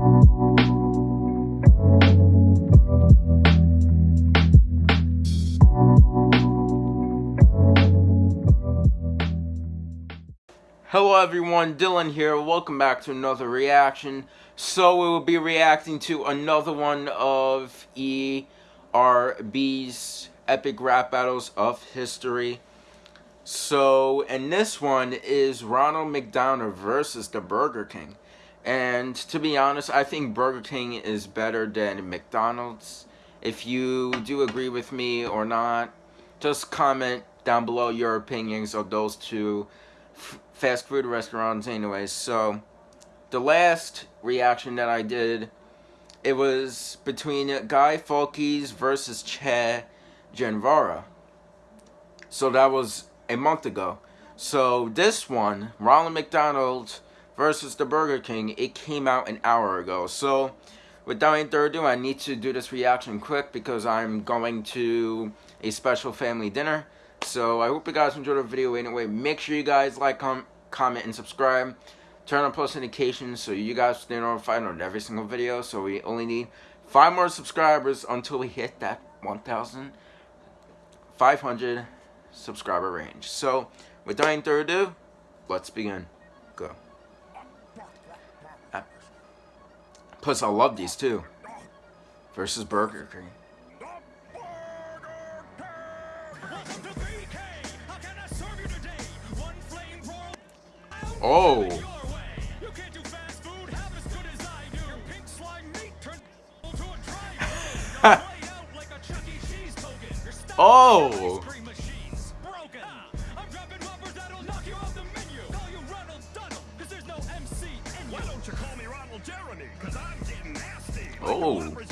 Hello everyone, Dylan here. Welcome back to another reaction. So we will be reacting to another one of ERB's epic rap battles of history. So, and this one is Ronald McDonald versus the Burger King. And to be honest, I think Burger King is better than McDonald's. If you do agree with me or not, just comment down below your opinions of those two fast food restaurants anyways. So the last reaction that I did, it was between Guy Fawkes versus Che Guevara. So that was a month ago. So this one, Ronald McDonald versus the Burger King, it came out an hour ago. So without any further ado, I need to do this reaction quick because I'm going to a special family dinner. So I hope you guys enjoyed the video anyway. Make sure you guys like, com comment, and subscribe. Turn on post notifications so you guys stay notified on every single video. So we only need five more subscribers until we hit that 1,500 subscriber range. So without any further ado, let's begin. Go. Plus, I love these too. Versus Burger King. Oh. oh. Oh.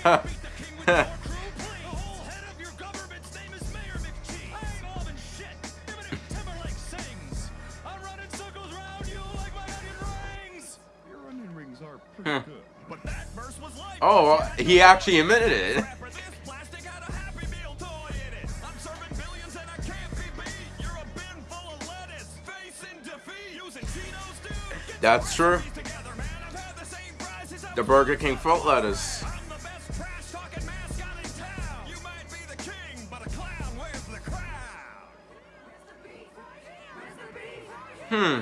oh, he actually admitted it. That's true. The Burger King foot lettuce. Hmm.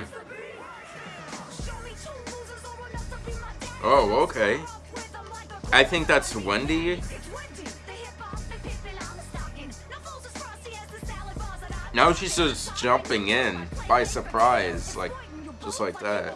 Oh, okay. I think that's Wendy. Now she's just jumping in by surprise, like, just like that.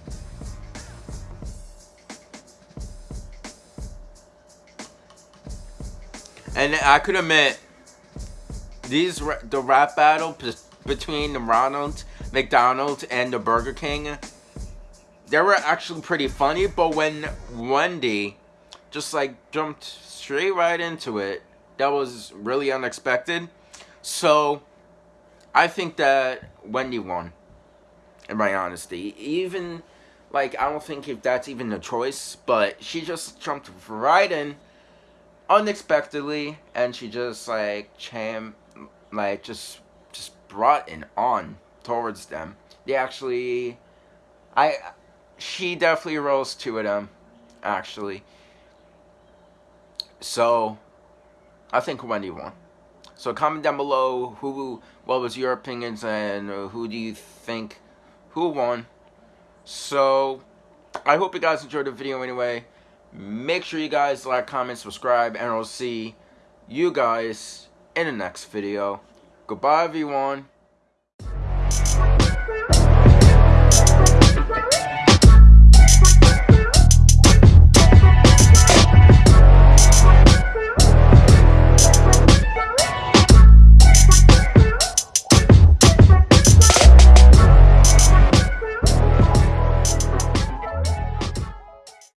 And I could admit, these the rap battle between the Ronald McDonald's and the Burger King, they were actually pretty funny. But when Wendy just like jumped straight right into it, that was really unexpected. So I think that Wendy won, in my honesty. Even like I don't think if that's even a choice, but she just jumped right in unexpectedly and she just like cham like just just brought it on towards them. They actually, I, she definitely rose of them, um, actually. So, I think Wendy won. So comment down below who, what was your opinions and who do you think, who won. So, I hope you guys enjoyed the video anyway. Make sure you guys like, comment, subscribe, and I'll see you guys in the next video. Goodbye, everyone.